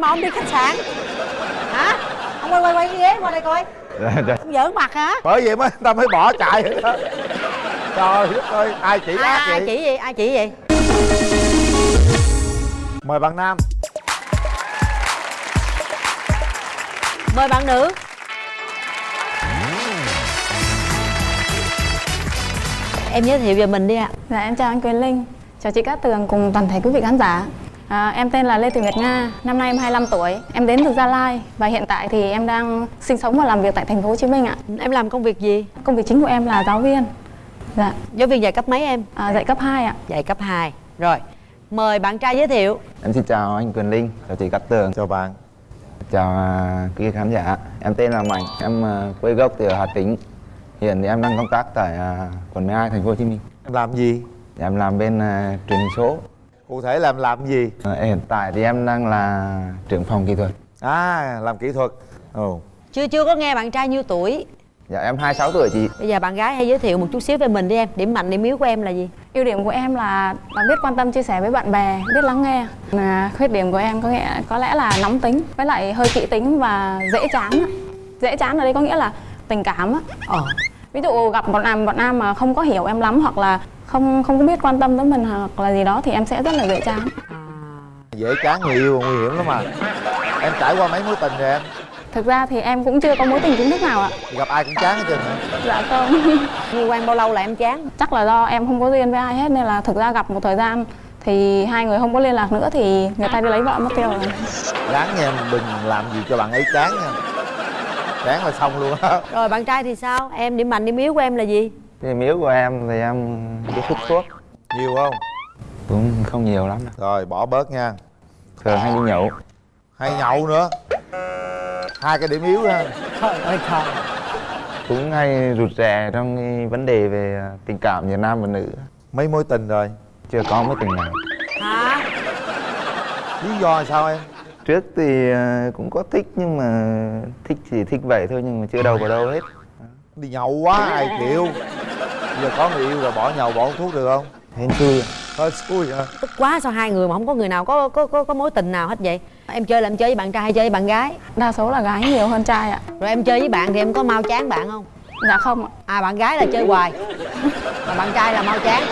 mà ông đi khách sạn. Hả? Ông quay quay quay cái ghế qua đây coi. Ông giỡn mặt hả? Bởi vậy mới ta mới bỏ chạy. Đó trời đất ơi ai chỉ ai, ác ai vậy? chỉ gì ai chỉ gì? Mời bạn nam. Mời bạn nữ. Em giới thiệu về mình đi ạ. Dạ em chào anh Quyền Linh, chào chị Cát Tường cùng toàn thể quý vị khán giả. À, em tên là Lê Thị Nguyệt Nga, năm nay em 25 tuổi, em đến từ Gia Lai và hiện tại thì em đang sinh sống và làm việc tại thành phố Hồ Chí Minh ạ. em làm công việc gì Công việc chính của em là giáo viên. Dạ, giáo viên dạy cấp mấy em à, dạy cấp 2 ạ. dạy cấp 2 rồi mời bạn trai giới thiệu Em xin chào anh Quyền Linh, chào chị Cát Tường, chào bạn chào à, quý khán giả. Em tên là Mạnh, em à, quê gốc từ Hà Tĩnh. Hiện thì em đang công tác tại à, quận 12 thành phố Hồ Chí Minh. em làm gì Em làm bên à, truyền số. Cụ thể làm làm gì À, hiện tại thì em đang là trưởng phòng kỹ thuật. à làm kỹ thuật ồ chưa chưa có nghe bạn trai nhiêu tuổi Dạ em 26 tuổi chị. bây giờ bạn gái hãy giới thiệu một chút xíu về mình đi em điểm mạnh điểm yếu của em là gì Ưu điểm của em là, biết quan tâm chia sẻ với bạn bè, biết lắng nghe. À, khuyết điểm của em có nghĩa có lẽ là nóng tính, với lại hơi kỹ tính và dễ chán. Dễ chán ở đây có nghĩa là tình cảm á. ờ ví dụ gặp bọn nam bọn nam mà không có hiểu em lắm hoặc là không không có biết quan tâm tới mình hoặc là gì đó thì em sẽ rất là dễ chán. À. dễ chán người yêu nguy hiểm lắm mà em trải qua mấy mối tình rồi em? Thực ra thì em cũng chưa có mối tình chính thức nào ạ. Gặp ai cũng chán hết trơn hả? Dạ không. Yêu quen bao lâu là em chán? Chắc là do em không có duyên với ai hết nên là thực ra gặp một thời gian thì hai người không có liên lạc nữa thì người ta đi lấy vợ mất tiêu rồi. Ráng nha đừng làm gì cho bạn ấy chán nha. Chán là xong luôn á. Rồi bạn trai thì sao? Em điểm mạnh điểm yếu của em là gì Điểm yếu của em thì em biết hút thuốc. nhiều không Cũng không nhiều lắm rồi bỏ bớt nha Thường hay đi nhậu. hay nhậu nữa hai cái điểm yếu ha ơi trời Cũng hay rụt rè trong cái vấn đề về à, tình cảm giữa nam và nữ. mấy mối tình rồi Chưa có mối tình nào. hả lý do là sao em Trước thì à, cũng có thích nhưng mà thích chỉ thích vậy thôi nhưng mà chưa đâu vào đâu hết. đi nhậu quá ai chịu giờ có người yêu rồi bỏ nhậu bỏ thuốc được không? Hên xui. hơi xui hả? Tức quá sao hai người mà không có người nào có có có, có mối tình nào hết vậy? Em chơi là em chơi với bạn trai hay chơi với bạn gái? Đa số là gái nhiều hơn trai ạ. Rồi em chơi với bạn thì em có mau chán bạn không? Dạ không ạ. À bạn gái là chơi hoài. Mà bạn trai là mau chán.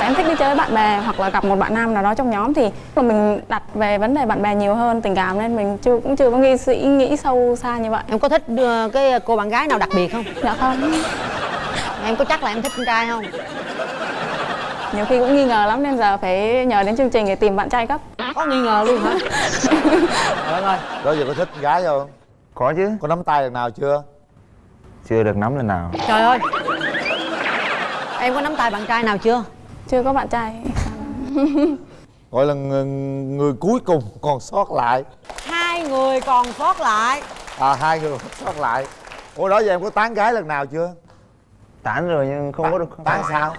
Em thích đi chơi với bạn bè hoặc là gặp một bạn nam nào đó trong nhóm thì mà mình đặt về vấn đề bạn bè nhiều hơn tình cảm nên mình chưa cũng chưa có nghi suy nghĩ sâu xa như vậy. Em có thích ờ, cái cô bạn gái nào đặc biệt không? Dạ không em có chắc là em thích con trai không? Nhiều khi cũng nghi ngờ lắm nên giờ phải nhờ đến chương trình để tìm bạn trai cấp có nghi ngờ luôn hả? Trời ơi đó giờ có thích con gái không? Có chứ. có nắm tay lần nào chưa? Chưa được nắm lần nào. trời ơi. Em có nắm tay bạn trai nào chưa? Chưa có bạn trai. Gọi là người, người cuối cùng còn sót lại. Hai người còn sót lại. À hai người còn sót lại. Ủa đó giờ em có tán gái lần nào chưa Tán rồi nhưng không có được tán sao?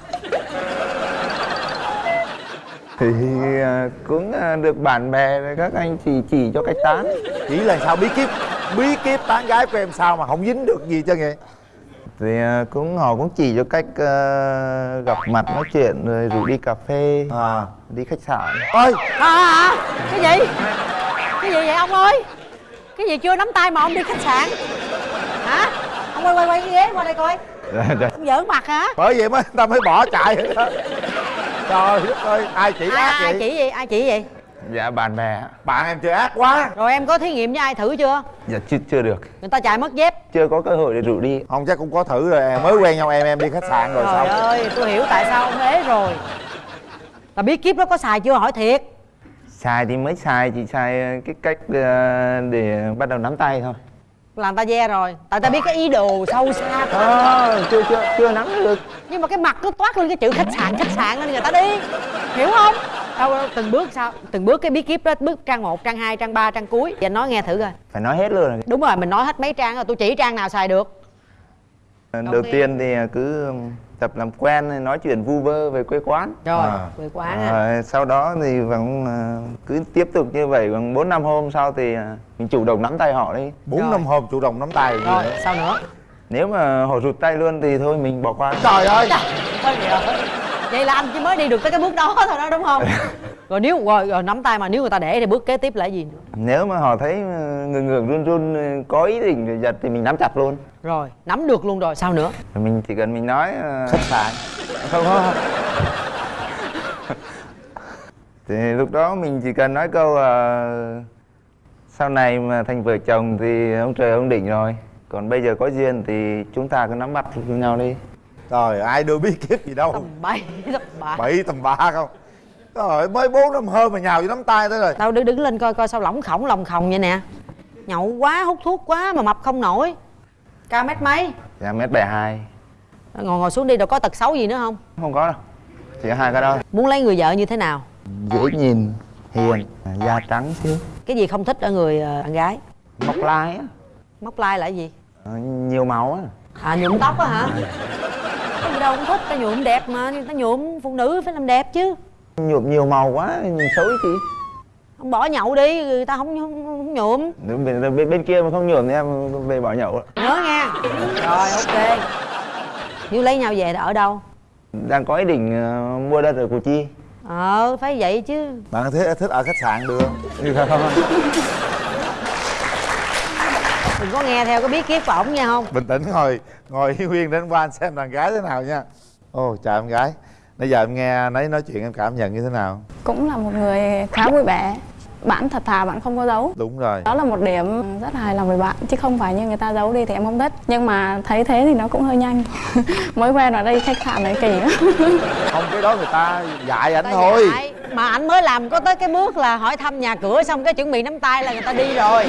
Thì à, cũng à, được bạn bè rồi các anh chỉ chỉ cho cách tán. Chỉ là sao? Bí kíp bí kíp tán gái của em sao mà không dính được gì cho vậy thì à, cũng họ cũng chỉ cho cách à, gặp mặt nói chuyện rồi rủ đi cà phê à. đi khách sạn. Ơi à, à, cái gì? Cái gì vậy ông ơi? Cái gì chưa nắm tay mà ông đi khách sạn? Hả? Ông quay quay quay cái ghế qua đây coi ông giỡn mặt hả? Bởi vậy mới ta mới bỏ chạy. Đó trời đất ơi ai chỉ ai, ác ai vậy? chỉ gì? Ai chỉ gì? Dạ bạn bè bạn em chơi ác quá. Rồi em có thí nghiệm với ai thử chưa? Dạ chưa chưa được. Người ta chạy mất dép. Chưa có cơ hội để rủ đi. Không chắc cũng có thử rồi. Em mới quen nhau em em đi khách sạn rồi trời sao? ơi tôi hiểu tại sao ông ế rồi. Là bí kíp đó có xài chưa? Hỏi thiệt. Xài thì mới xài chỉ xài à, cái cách à, để bắt đầu nắm tay thôi là người ta ve rồi. Tại ta biết cái ý đồ sâu xa của à, chưa chưa chưa nắm được. Nhưng mà cái mặt cứ toát lên cái chữ khách sạn khách sạn nên người ta đi. Hiểu không? Đâu từng bước sao? Từng bước cái bí kíp đó bước trang 1, trang 2, trang 3, trang cuối. Anh nói nghe thử coi. Phải nói hết luôn. Đúng rồi mình nói hết mấy trang rồi tôi chỉ trang nào xài được đầu tiên. tiên thì cứ tập làm quen nói chuyện vu vơ về quê quán rồi À. quê quán à. Rồi, sau đó thì vẫn à, cứ tiếp tục như vậy khoảng bốn năm hôm sau thì à, mình chủ động nắm tay họ đi bốn Rồi. năm hôm chủ động nắm tay rồi sao nữa nếu mà họ rụt tay luôn thì thôi mình bỏ qua trời ơi Thôi vậy rồi. vậy là anh chỉ mới đi được tới cái bước đó thôi đó đúng không rồi nếu rồi, rồi nắm tay mà nếu người ta để thì bước kế tiếp là gì nữa? Nếu mà họ thấy ờ, ngừng ngừng run run ờ, có ý định giật thì mình nắm chặt luôn. Rồi nắm được luôn rồi sao nữa? Mình chỉ cần mình nói ờ, khách sạn không không. Thì lúc đó mình chỉ cần nói câu ờ, sau này mà thành vợ chồng thì ông trời ông định rồi. Còn bây giờ có duyên thì chúng ta cứ nắm bắt với nhau đi. Rồi ai đưa bí kíp gì đâu? Tầm bậy tầm bạ bảy tầm ba không rồi mới bốn năm hôm mà nhào vô nắm tay tới rồi. Đâu đứng đứng lên coi coi sao lỏng khổng lòng khòng vậy nè. Nhậu quá hút thuốc quá mà mập không nổi. Cao mét mấy? Dạ mét bảy hai. Ngồi ngồi xuống đi đâu có tật xấu gì nữa không? Không có đâu. Chỉ có hai cái đó. Muốn lấy người vợ như thế nào? Dễ nhìn hiền da trắng xíu cái gì không thích ở người ờ, bạn gái? Móc lai á. Móc lai là cái gì? Ờ, nhiều màu á. À nhuộm tóc á hả? Cái gì đâu không thích ta nhuộm đẹp mà ta nhuộm phụ nữ phải làm đẹp chứ nhuộm nhiều màu quá nhìn xấu chị không bỏ nhậu đi người ta không, không, không nhuộm. Bên, bên, bên kia mà không nhuộm thì em về bỏ nhậu. Nhớ nha. Rồi ok. Nếu lấy nhau về là ở đâu? Đang có ý định ờ, mua đất ở củ chi. Ờ phải vậy chứ. Bạn thích thích ở khách sạn được. Đừng có nghe theo bí kíp của ổng nha không? Bình tĩnh ngồi ngồi hiên nguyên đến qua anh xem đàn gái thế nào nha. Ô chào em gái nãy giờ em nghe nấy nói chuyện em cảm nhận như thế nào? Cũng là một người khá vui vẻ. Bạn thật thà bạn không có giấu. Đúng rồi. Đó là một điểm rất là hài lòng với bạn chứ không phải như người ta giấu đi thì em không thích. Nhưng mà thấy thế thì nó cũng hơi nhanh. Mới quen ở đây khách sạn này kỳ lắm. Không cái đó người ta dạy ảnh thôi. dạy. mà anh mới làm có tới cái bước là hỏi thăm nhà cửa xong cái chuẩn bị nắm tay là người ta đi rồi.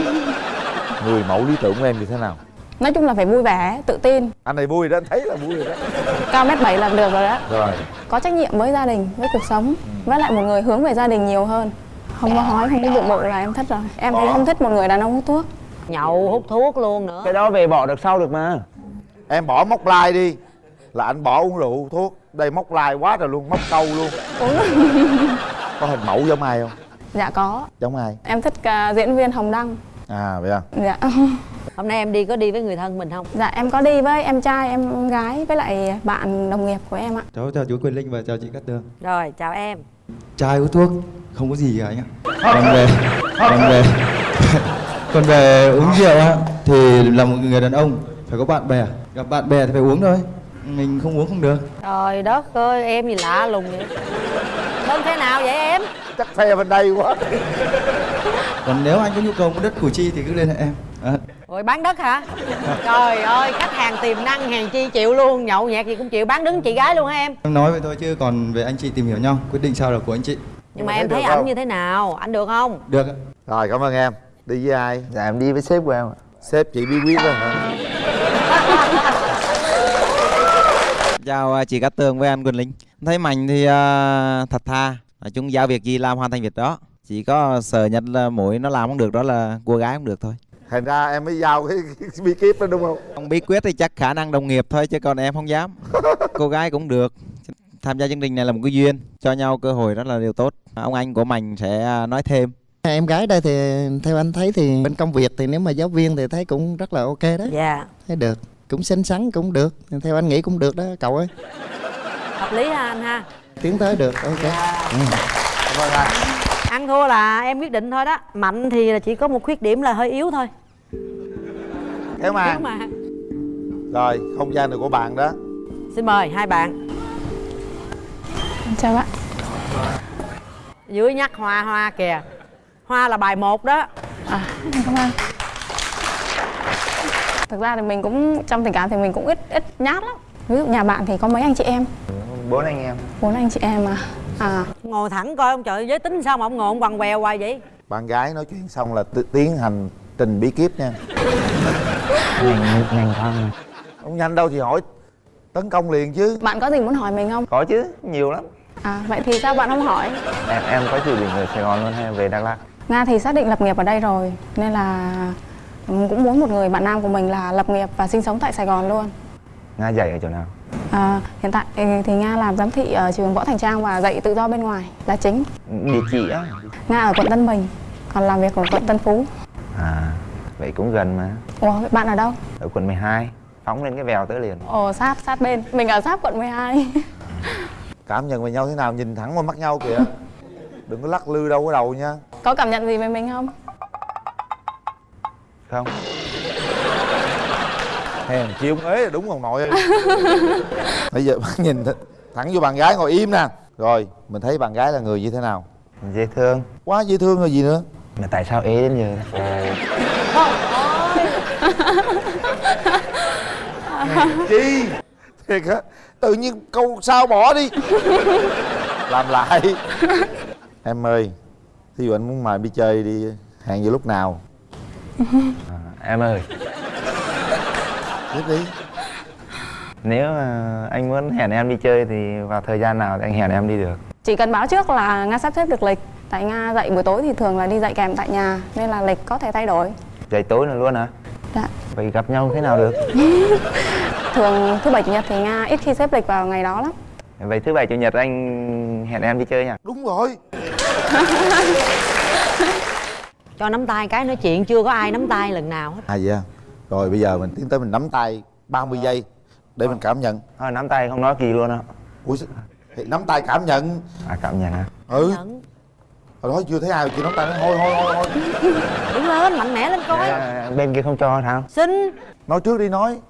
Người mẫu lý tưởng của em như thế nào? Nói chung là phải vui vẻ tự tin. Anh này vui đó anh thấy là vui rồi đó cao mét bảy là được rồi đó rồi. Có trách nhiệm với gia đình với cuộc sống. Với lại một người hướng về gia đình nhiều hơn. Không có hói không có bụng bự là em thích rồi. Em thì không thích một người đàn ông hút thuốc. Nhậu hút thuốc luôn nữa. Cái đó về bỏ được sau được mà. Em bỏ móc lai đi. Là anh bỏ uống rượu thuốc. Đây móc lai quá rồi luôn móc câu luôn. Có hình mẫu giống ai không? Dạ có. Giống ai? Em thích à, diễn viên hồng đăng à vậy à? Dạ. Hôm nay em đi có đi với người thân mình không? Dạ em có đi với em trai em gái với lại bạn đồng nghiệp của em ạ. Cháu chào chú Quyền Linh và chào chị Cát Tường rồi chào em. Trai hút thuốc không có gì cả anh ạ. Còn về Còn về Còn về uống rượu á Thì là một người đàn ông Phải có bạn bè. Gặp bạn bè thì phải uống thôi Mình không uống không được. Trời đất ơi em gì lạ lùng vậy? Bên thế nào vậy em? Chắc phe bên đây quá Còn nếu anh có nhu cầu mua đất Củ Chi thì cứ liên hệ em. À, rồi bán đất hả? Trời ơi khách hàng tiềm năng hàng chi chịu luôn nhậu nhẹt gì cũng chịu bán đứng chị gái luôn hả em? Em nói vậy thôi chứ còn về anh chị tìm hiểu nhau Quyết định sao là của anh chị. Nhưng mà em thấy ảnh như thế nào? Ảnh được không? Được ạ. Rồi cảm ơn em. Đi với ai? Dạ em đi với sếp của em ạ. Sếp chị bí quyết đó hả? Chào à, chị Cát Tường với anh Quỳnh Linh. Thấy Mạnh thì à, thật thà Nói chung giao việc gì làm hoàn thành việc đó Chỉ có sợ nhất là mỗi nó làm không được đó là cô gái không được thôi. Thành ra em mới giao cái, cái bí kíp đó đúng không? Không bí quyết thì chắc khả năng đồng nghiệp thôi chứ còn em không dám. Cô gái cũng được. Tham gia chương trình này là một cái duyên Cho nhau cơ hội rất là điều tốt. Ông anh của Mạnh sẽ à, nói thêm. Em gái đây thì theo anh thấy thì bên công việc thì nếu mà giáo viên thì thấy cũng rất là ok đó dạ. Thấy được. Cũng xinh xắn cũng được. Theo anh nghĩ cũng được đó cậu ơi. Hợp lý ha anh ha. Tiến tới được ok. Cảm ơn anh ăn thua là em quyết định thôi đó. Mạnh thì là chỉ có một khuyết điểm là hơi yếu thôi. Kéo màn mà rồi không gian này của bạn đó. Xin mời hai bạn. Chào bạn. Dưới nhắc hoa hoa kìa. Hoa là bài một đó. À cảm ơn thực ra thì mình cũng trong tình cảm thì mình cũng ít ít nhát lắm. Ví dụ nhà bạn thì có mấy anh chị em? Bốn anh em. Bốn anh chị em à à ngồi thẳng coi ông trời giới tính sao mà ông ngồi ông quằn quèo hoài vậy? Bạn gái nói chuyện xong là tiến hành trình bí kíp nha. Nhanh nhanh mà không nhanh đâu thì hỏi tấn công liền chứ. Bạn có gì muốn hỏi mình không? Có chứ nhiều lắm. À vậy thì sao bạn không hỏi? Em em có dự định ở sài gòn luôn hay về đắk lắk nga thì xác định lập nghiệp ở đây rồi nên là cũng muốn một người bạn nam của mình là lập nghiệp và sinh sống tại sài gòn luôn. Nga dạy ở chỗ nào à, hiện tại thì thì nga làm giám thị ở trường võ thành trang và dạy tự do bên ngoài là chính. Địa chỉ á? Nga ở quận tân bình còn làm việc ở quận tân phú. À vậy cũng gần mà. Ủa vậy bạn ở đâu? Ở quận 12 phóng lên cái vèo tới liền. Ồ sát sát bên. Mình ở sát quận 12 cảm nhận về nhau thế nào nhìn thẳng qua mắt nhau kìa. Đừng có lắc lư đâu có đầu nha. Có cảm nhận gì về mình không? Không hèn chi ông ế là đúng ông nội ơi. bây giờ nhìn th- thẳng vô bạn gái ngồi im nè. Rồi mình thấy bạn gái là người như thế nào? Dễ thương. Quá dễ thương rồi gì nữa? Mà tại sao ế đến giờ? Chi? Thiệt á tự nhiên câu sao bỏ đi. Làm lại. Em ơi thí dụ anh muốn mời đi chơi đi hẹn vào lúc nào? À, em ơi tiếp đi. Nếu mà anh muốn hẹn em đi chơi thì vào thời gian nào thì anh hẹn em đi được? Chỉ cần báo trước là nga sắp xếp được lịch. Tại nga dạy buổi tối thì thường là đi dạy kèm tại nhà nên là lịch có thể thay đổi. Dậy tối nữa luôn hả? Dạ. Vậy gặp nhau thế nào được? Thường thứ bảy chủ nhật thì nga ít khi xếp lịch vào ngày đó lắm. Vậy thứ bảy chủ nhật anh hẹn em đi chơi nha. Đúng rồi. Cho nắm tay cái nói chuyện chưa có ai nắm tay lần nào hết. À vậy à? Rồi bây giờ mình tiến tới mình nắm tay 30 giây để mình cảm nhận. Thôi nắm tay không nói kỳ luôn á. Ui thì nắm tay cảm nhận. À cảm nhận hả? Ừ. Nhận. hồi đó chưa thấy ai chưa nắm tay nói thôi thôi thôi thôi. Đứng lên mạnh mẽ lên coi. À, bên kia không cho sao xin. Nói trước đi nói.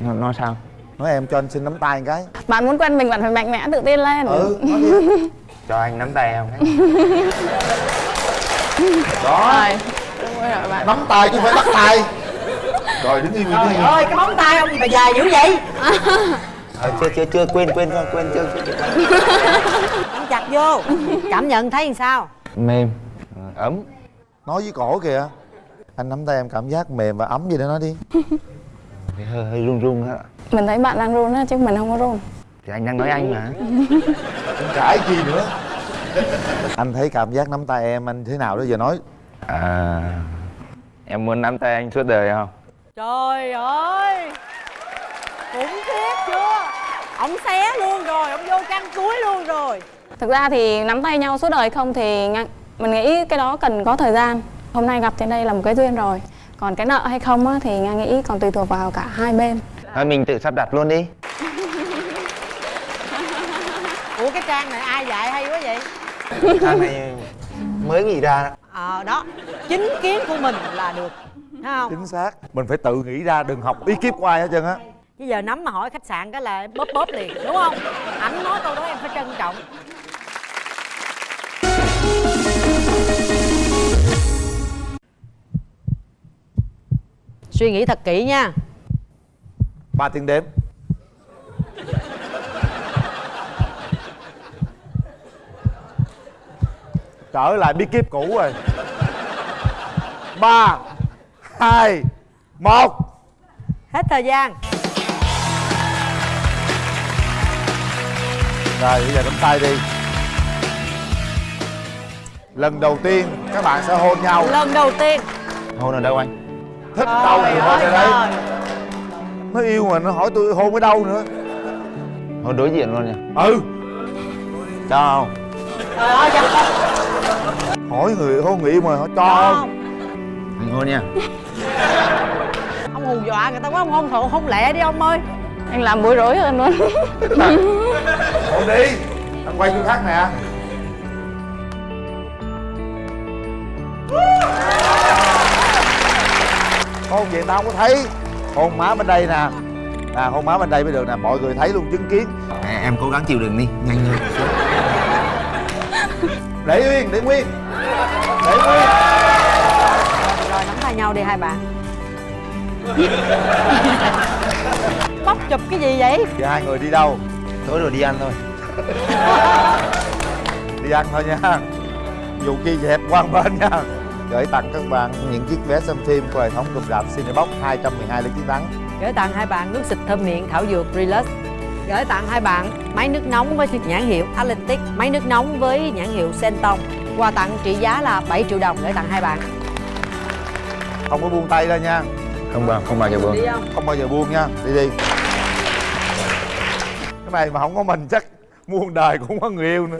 Nói, nói sao? Nói em cho anh xin nắm tay một cái. Bạn muốn quen mình bạn phải mạnh mẽ tự tin lên. Ừ nói đi. Cho anh nắm tay em đó. Rồi. Đúng rồi bạn. Nắm tay chứ không phải bắt tay rồi đứng im trời ơi cái móng tay ông gì mà dài dữ vậy? Ờ, chưa chưa chưa quên quên quên quên chưa nắm chặt vô. Cảm nhận thấy làm sao? Mềm ấm. Nói với cổ kìa. Anh nắm tay em cảm giác mềm và ấm gì đó nói đi. Hơi, hơi run run á. Mình thấy bạn đang run á chứ mình không có run. Thì anh đang nói anh mà. Cãi gì nữa. Anh thấy cảm giác nắm tay em anh thế nào đó giờ nói. À, em muốn nắm tay anh suốt đời không trời ơi! Khủng khiếp chưa? Ông xé luôn rồi ông vô căn túi luôn rồi. Thực ra thì nắm tay nhau suốt đời không thì nga- mình nghĩ cái đó cần có thời gian. Hôm nay gặp trên đây là một cái duyên rồi. Còn cái nợ hay không á, thì nga nghĩ còn tùy thuộc vào cả hai bên. Thôi mình tự sắp đặt luôn đi. Ủa cái trang này ai dạy hay quá vậy? Thằng này mới nghĩ ra ờ đó. Chính kiến của mình là được không? Chính xác. Mình phải tự nghĩ ra đừng học ý kiếp của ai hết trơn á. Bây giờ nắm mà hỏi khách sạn cái là bóp bóp liền đúng không? Ảnh nói câu đó em phải trân trọng. Suy nghĩ thật kỹ nha. Ba tiếng đếm. Trở lại bí kíp cũ rồi. Ba hai một. Hết thời gian. Rồi bây giờ nắm tay đi. Lần đầu tiên các bạn sẽ hôn nhau. Lần đầu tiên. Hôn ở đâu anh? Thích đâu thì hôn ở đây. Trời nó yêu mà nó hỏi tôi hôn ở đâu nữa. Hôn đối diện luôn nha ừ. Cho không? Trời ơi chặt hỏi người hôn người yêu mà hỏi cho không? Anh hôn nha hù dọa người ta quá ông hôn thụ hôn lẹ đi ông ơi. Anh làm bối rối hơn luôn. Hôn đi anh quay chỗ khác nè. Hôn vậy tao không có thấy hôn má bên đây nè. À hôn má bên đây mới được nè mọi người thấy luôn chứng kiến. À, em cố gắng chịu đựng đi nhanh lên để nguyên để nguyên. Để nguyên. Rồi nắm tay nhau đi hai bạn bóc chụp cái gì vậy? Giờ hai người đi đâu? Tối rồi đi ăn thôi. Đi ăn thôi nha. Dù chi dẹp quan bên nha. Gửi tặng các bạn những chiếc vé xem phim của hệ thống cụm rạp Cinebox 212 lý chiến thắng. Gửi tặng hai bạn nước xịt thơm miệng thảo dược Relax. Gửi tặng hai bạn máy nước nóng với nhãn hiệu Atlantic máy nước nóng với nhãn hiệu Senton quà tặng trị giá là 7 triệu đồng gửi tặng hai bạn. Không có buông tay ra nha không bao không bao giờ buông. Không? Bao giờ buông nha. Đi đi. Cái này mà không có mình chắc muôn đời cũng không có người yêu nữa